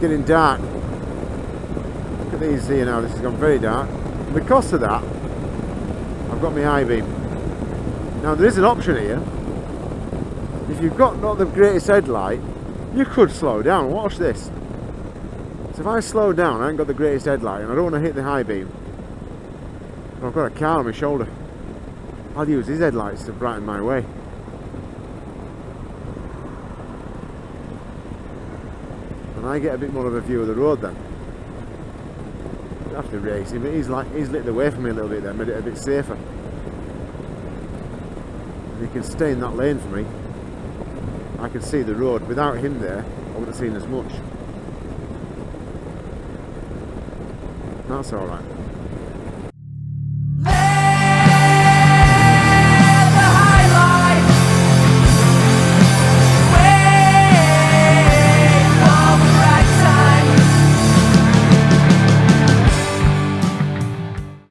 getting dark. Look at these here now, this has gone very dark. And because of that, I've got my high beam. Now there is an option here. If you've got not the greatest headlight, you could slow down. Watch this. So if I slow down, I haven't got the greatest headlight and I don't want to hit the high beam. I've got a car on my shoulder. I'll use his headlights to brighten my way. And I get a bit more of a view of the road then. Race him, but he's like he's lit the way for me a little bit then, made it a bit safer. And he can stay in that lane for me. I can see the road. Without him there, I wouldn't have seen as much. That's alright.